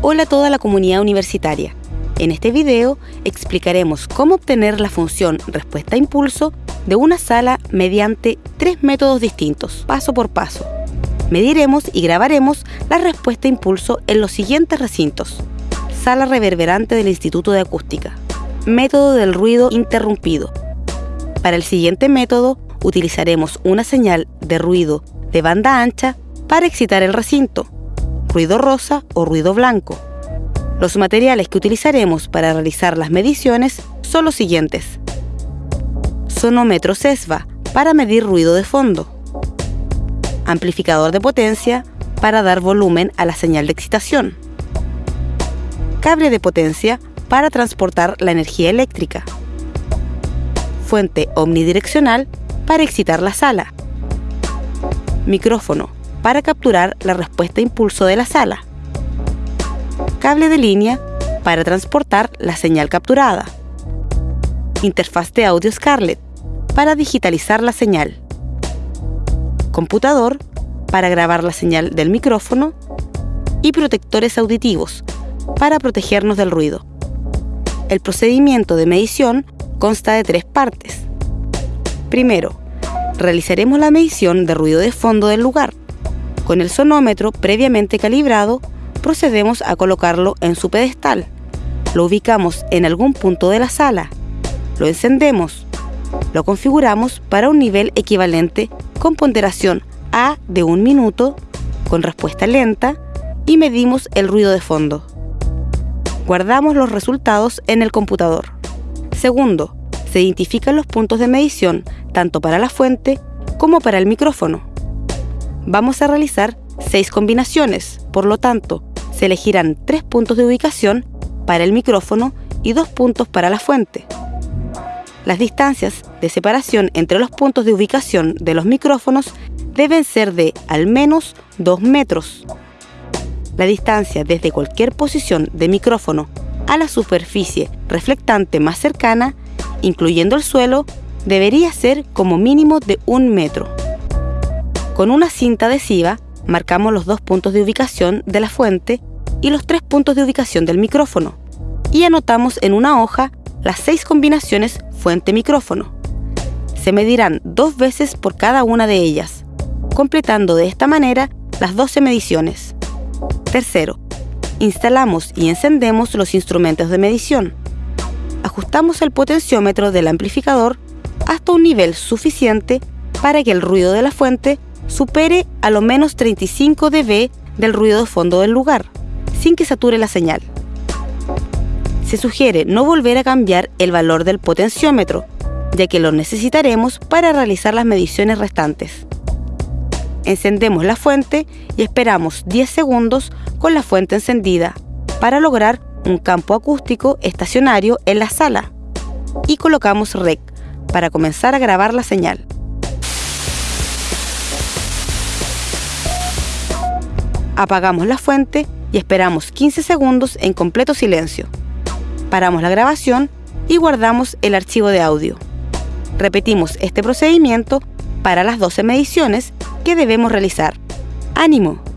Hola a toda la comunidad universitaria. En este video explicaremos cómo obtener la función respuesta-impulso de una sala mediante tres métodos distintos, paso por paso. Mediremos y grabaremos la respuesta-impulso en los siguientes recintos. Sala reverberante del Instituto de Acústica. Método del ruido interrumpido. Para el siguiente método utilizaremos una señal de ruido de banda ancha para excitar el recinto ruido rosa o ruido blanco. Los materiales que utilizaremos para realizar las mediciones son los siguientes. Sonómetro CESVA para medir ruido de fondo. Amplificador de potencia para dar volumen a la señal de excitación. Cable de potencia para transportar la energía eléctrica. Fuente omnidireccional para excitar la sala. Micrófono para capturar la respuesta impulso de la sala. Cable de línea para transportar la señal capturada. Interfaz de audio Scarlett para digitalizar la señal. Computador para grabar la señal del micrófono y protectores auditivos para protegernos del ruido. El procedimiento de medición consta de tres partes. Primero, realizaremos la medición de ruido de fondo del lugar. Con el sonómetro previamente calibrado, procedemos a colocarlo en su pedestal. Lo ubicamos en algún punto de la sala. Lo encendemos. Lo configuramos para un nivel equivalente con ponderación A de un minuto, con respuesta lenta, y medimos el ruido de fondo. Guardamos los resultados en el computador. Segundo, se identifican los puntos de medición tanto para la fuente como para el micrófono vamos a realizar seis combinaciones, por lo tanto, se elegirán tres puntos de ubicación para el micrófono y dos puntos para la fuente. Las distancias de separación entre los puntos de ubicación de los micrófonos deben ser de al menos 2 metros. La distancia desde cualquier posición de micrófono a la superficie reflectante más cercana, incluyendo el suelo, debería ser como mínimo de un metro. Con una cinta adhesiva marcamos los dos puntos de ubicación de la fuente y los tres puntos de ubicación del micrófono y anotamos en una hoja las seis combinaciones fuente-micrófono. Se medirán dos veces por cada una de ellas, completando de esta manera las 12 mediciones. Tercero, instalamos y encendemos los instrumentos de medición. Ajustamos el potenciómetro del amplificador hasta un nivel suficiente para que el ruido de la fuente supere a lo menos 35 dB del ruido de fondo del lugar, sin que sature la señal. Se sugiere no volver a cambiar el valor del potenciómetro, ya que lo necesitaremos para realizar las mediciones restantes. Encendemos la fuente y esperamos 10 segundos con la fuente encendida para lograr un campo acústico estacionario en la sala y colocamos REC para comenzar a grabar la señal. Apagamos la fuente y esperamos 15 segundos en completo silencio. Paramos la grabación y guardamos el archivo de audio. Repetimos este procedimiento para las 12 mediciones que debemos realizar. ¡Ánimo!